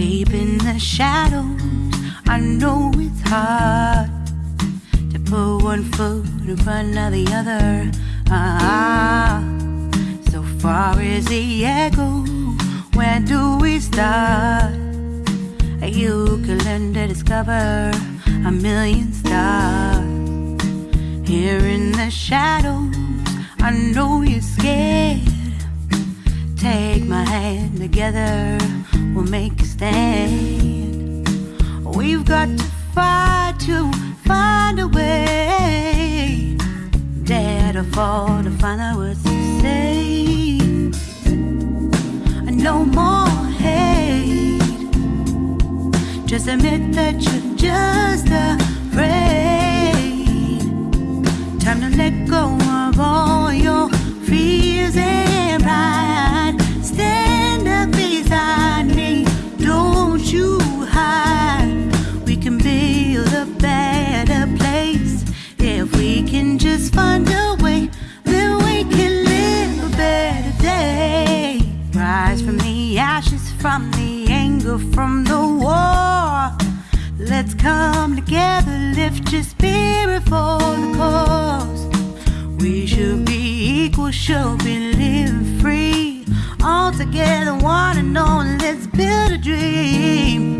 Deep in the shadows, I know it's hard to put one foot in front of the other. Ah, so far is the echo, where do we start? You can learn to discover a million stars. Here in the shadows, I know you're scared. Take my hand together, we'll make stand. We've got to fight to find a way. Dare to fall to find out what to say. No more hate. Just admit that you're just afraid. Time to let go of all your fears and pride. Your spirit for the cause. We should be equal, should be living free. All together, one and all, let's build a dream.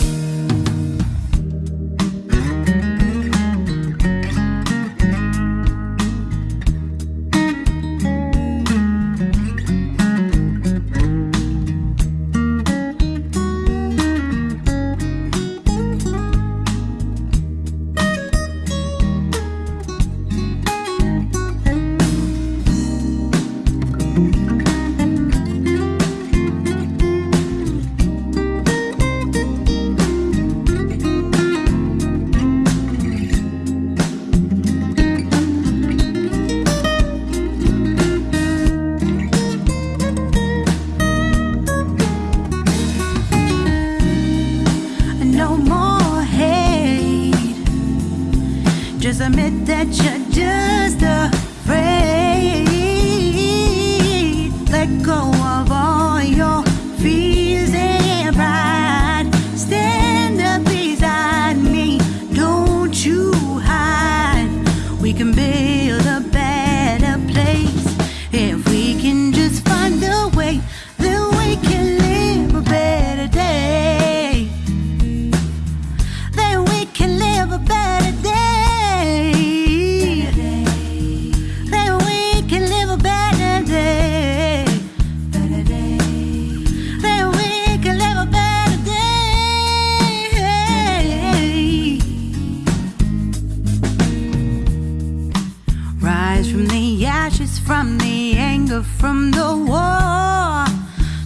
From the war.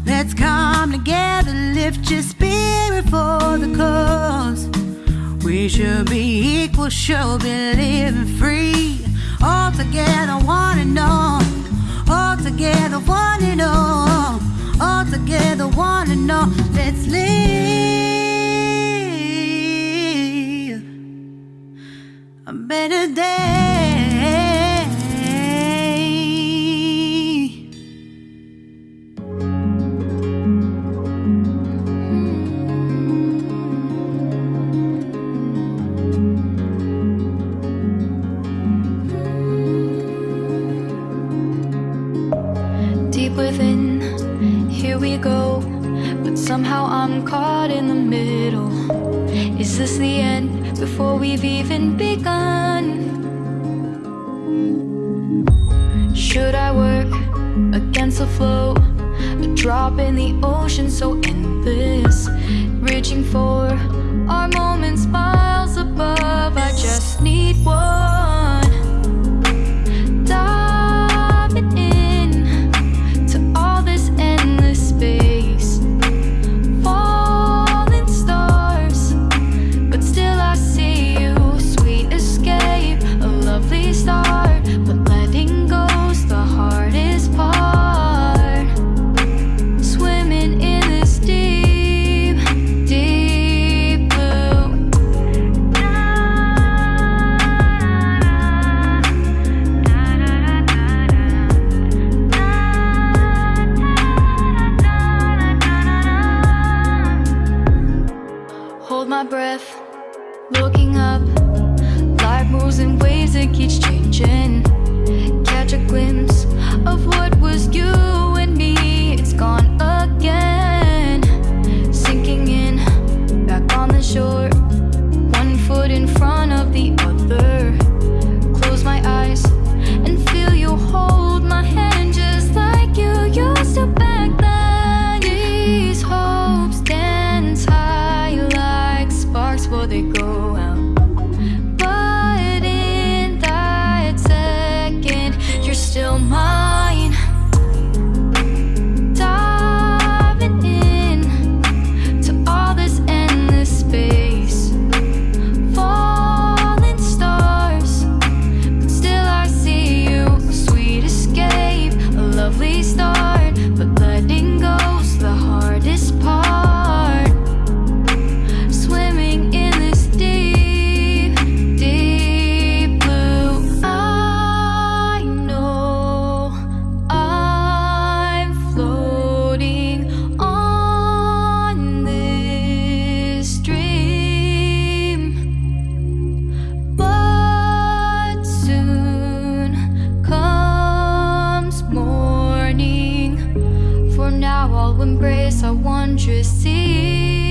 Let's come together, lift your spirit for the cause. We should be equal, should be living free. All together, one and all. All together, one and all. All together, one and all. Let's live a better day. We've even begun? Should I work against the flow? A drop in the ocean so endless, reaching for our moments miles above. I just need I'll embrace our wondrous sea.